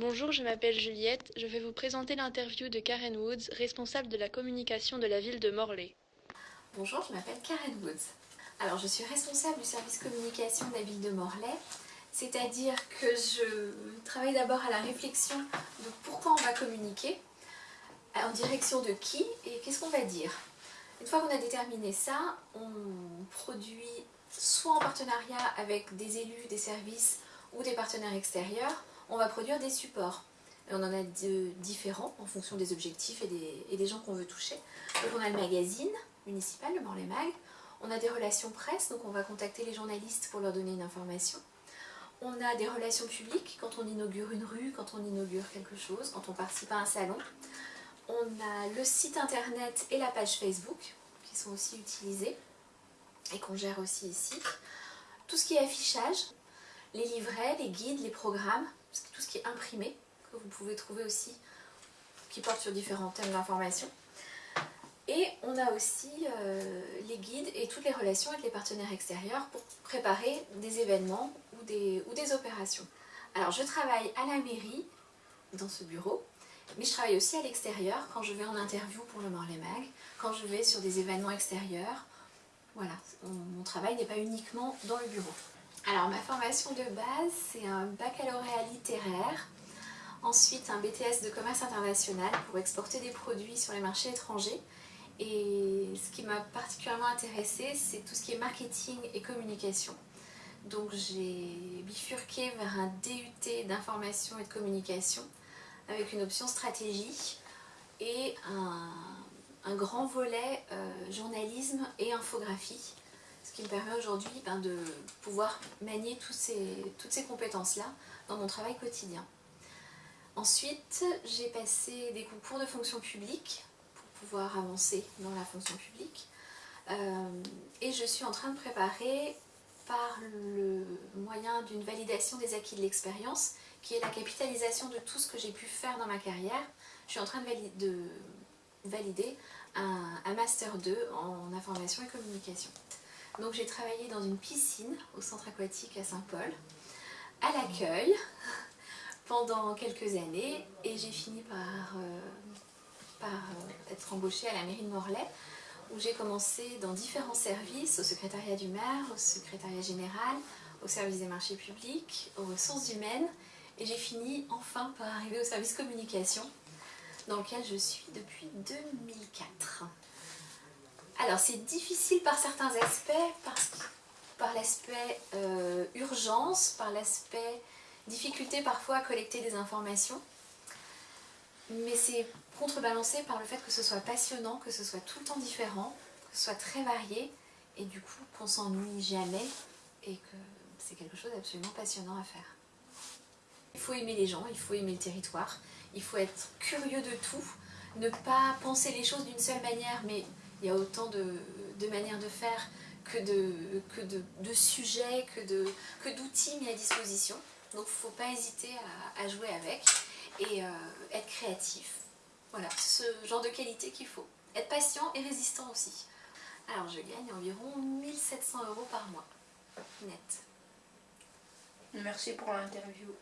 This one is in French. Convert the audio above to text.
Bonjour, je m'appelle Juliette. Je vais vous présenter l'interview de Karen Woods, responsable de la communication de la ville de Morlaix. Bonjour, je m'appelle Karen Woods. Alors, je suis responsable du service communication de la ville de Morlaix, c'est-à-dire que je travaille d'abord à la réflexion de pourquoi on va communiquer, en direction de qui et qu'est-ce qu'on va dire. Une fois qu'on a déterminé ça, on produit soit en partenariat avec des élus, des services ou des partenaires extérieurs, on va produire des supports. Et on en a de différents en fonction des objectifs et des, gens qu'on veut toucher. Donc on a le magazine municipal, le Morlaix Mag. On a des relations presse, donc on va contacter les journalistes pour leur donner une information. On a des relations publiques quand on inaugure une rue, quand on inaugure quelque chose, quand on participe à un salon. On a le site internet et la page Facebook qui sont aussi utilisés et qu'on gère aussi ici. Tout ce qui est affichage, les livrets, les guides, les programmes, tout ce qui est imprimé, que vous pouvez trouver aussi, qui porte sur différents thèmes d'information. Et on a aussi euh, les guides et toutes les relations avec les partenaires extérieurs pour préparer des événements ou des, opérations. Alors je travaille à la mairie, dans ce bureau, mais je travaille aussi à l'extérieur quand je vais en interview pour le Morlaix Mag, quand je vais sur des événements extérieurs. Voilà, mon travail n'est pas uniquement dans le bureau. Alors ma formation de base, c'est un baccalauréat littéraire, ensuite un BTS de commerce international pour exporter des produits sur les marchés étrangers. Et ce qui m'a particulièrement intéressée, c'est tout ce qui est marketing et communication. Donc j'ai bifurqué vers un DUT d'information et de communication avec une option stratégie et un, grand volet euh, journalisme et infographie ce qui me permet aujourd'hui ben, de pouvoir manier toutes ces compétences-là dans mon travail quotidien. Ensuite, j'ai passé des concours de fonction publique pour pouvoir avancer dans la fonction publique. Euh, et je suis en train de préparer par le moyen d'une validation des acquis de l'expérience, qui est la capitalisation de tout ce que j'ai pu faire dans ma carrière. Je suis en train de, valider un Master 2 en information et communication. Donc j'ai travaillé dans une piscine au centre aquatique à Saint-Paul, à l'accueil, pendant quelques années et j'ai fini par, euh, euh, être embauchée à la mairie de Morlaix où j'ai commencé dans différents services, au secrétariat du maire, au secrétariat général, au service des marchés publics, aux ressources humaines et j'ai fini enfin par arriver au service communication dans lequel je suis depuis 2004. Alors c'est difficile par certains aspects, par l'aspect euh, urgence, par l'aspect difficulté parfois à collecter des informations, mais c'est contrebalancé par le fait que ce soit passionnant, que ce soit tout le temps différent, que ce soit très varié, et du coup qu'on s'ennuie jamais, et que c'est quelque chose d'absolument passionnant à faire. Il faut aimer les gens, il faut aimer le territoire, il faut être curieux de tout, ne pas penser les choses d'une seule manière, mais il y a autant de, manières de faire que de, sujets, que d'outils mis à disposition. Donc il ne faut pas hésiter à, jouer avec et euh, être créatif. Voilà, ce genre de qualité qu'il faut. Être patient et résistant aussi. Alors je gagne environ 1700 euros par mois, net. Merci pour l'interview.